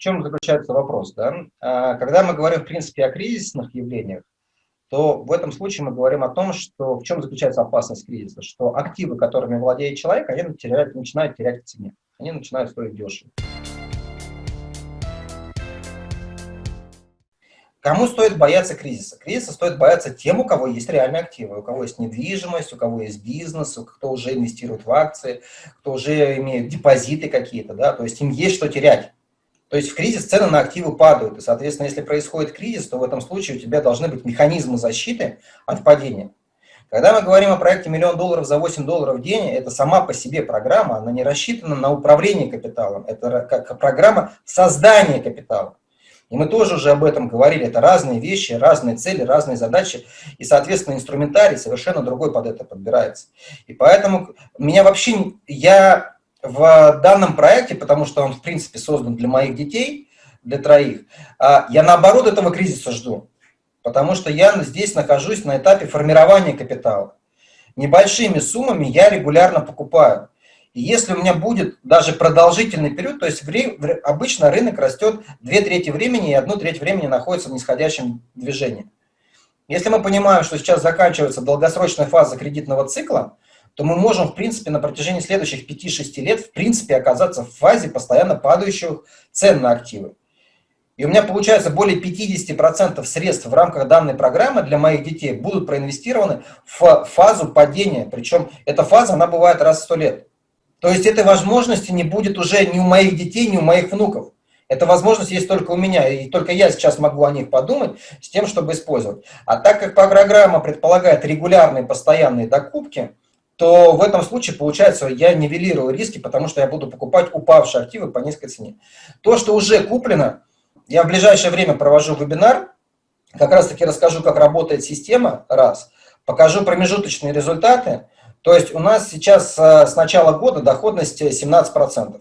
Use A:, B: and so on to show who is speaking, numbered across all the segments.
A: чем заключается вопрос? Да? А, когда мы говорим, в принципе, о кризисных явлениях, то в этом случае мы говорим о том, что в чем заключается опасность кризиса, что активы, которыми владеет человек, они теряют, начинают терять в цене, они начинают стоить дешево. Кому стоит бояться кризиса? Кризиса стоит бояться тем, у кого есть реальные активы, у кого есть недвижимость, у кого есть бизнес, кто уже инвестирует в акции, кто уже имеет депозиты какие-то, да, то есть им есть что терять. То есть в кризис цены на активы падают, и, соответственно, если происходит кризис, то в этом случае у тебя должны быть механизмы защиты от падения. Когда мы говорим о проекте «Миллион долларов за 8 долларов в день», это сама по себе программа, она не рассчитана на управление капиталом, это как программа создания капитала. И мы тоже уже об этом говорили, это разные вещи, разные цели, разные задачи, и, соответственно, инструментарий совершенно другой под это подбирается. И поэтому меня вообще, я в данном проекте, потому что он, в принципе, создан для моих детей, для троих, а, я наоборот этого кризиса жду, потому что я здесь нахожусь на этапе формирования капитала. Небольшими суммами я регулярно покупаю. И если у меня будет даже продолжительный период, то есть обычно рынок растет две трети времени, и одну треть времени находится в нисходящем движении. Если мы понимаем, что сейчас заканчивается долгосрочная фаза кредитного цикла, то мы можем, в принципе, на протяжении следующих 5-6 лет, в принципе, оказаться в фазе постоянно падающих цен на активы. И у меня получается более 50% средств в рамках данной программы для моих детей будут проинвестированы в фазу падения. Причем эта фаза, она бывает раз в 100 лет. То есть этой возможности не будет уже ни у моих детей, ни у моих внуков. Эта возможность есть только у меня, и только я сейчас могу о них подумать с тем, чтобы использовать. А так как программа предполагает регулярные постоянные докупки, то в этом случае, получается, я нивелирую риски, потому что я буду покупать упавшие активы по низкой цене. То, что уже куплено, я в ближайшее время провожу вебинар, как раз таки расскажу, как работает система, раз, покажу промежуточные результаты, то есть у нас сейчас э, с начала года доходность 17%.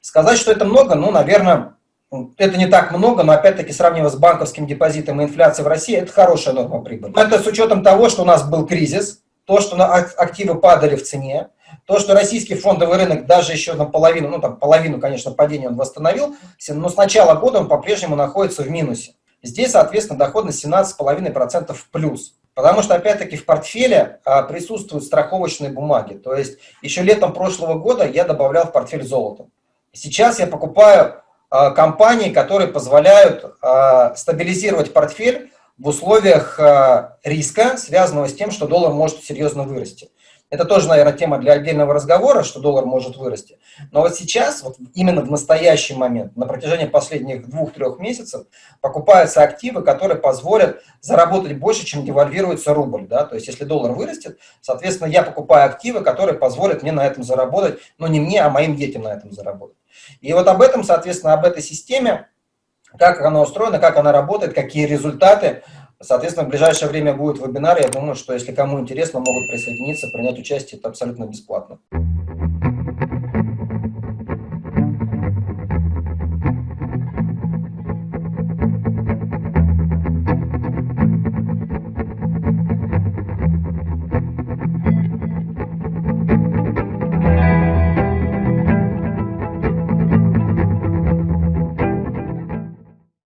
A: Сказать, что это много, ну, наверное, это не так много, но опять-таки сравнивая с банковским депозитом и инфляцией в России, это хорошая норма прибыли. Это с учетом того, что у нас был кризис, то, что активы падали в цене, то, что российский фондовый рынок даже еще наполовину, ну там половину, конечно, падения он восстановил, но с начала года он по-прежнему находится в минусе. Здесь, соответственно, доходность 17,5% в плюс. Потому что, опять-таки, в портфеле а, присутствуют страховочные бумаги. То есть, еще летом прошлого года я добавлял в портфель золото. Сейчас я покупаю а, компании, которые позволяют а, стабилизировать портфель в условиях а, риска, связанного с тем, что доллар может серьезно вырасти. Это тоже, наверное, тема для отдельного разговора, что доллар может вырасти. Но вот сейчас, вот именно в настоящий момент, на протяжении последних двух-трех месяцев, покупаются активы, которые позволят заработать больше, чем девальвируется рубль. Да? То есть, если доллар вырастет, соответственно, я покупаю активы, которые позволят мне на этом заработать, но не мне, а моим детям на этом заработать. И вот об этом, соответственно, об этой системе, как она устроена, как она работает, какие результаты, Соответственно, в ближайшее время будет вебинар. Я думаю, что если кому интересно, могут присоединиться, принять участие. Это абсолютно бесплатно.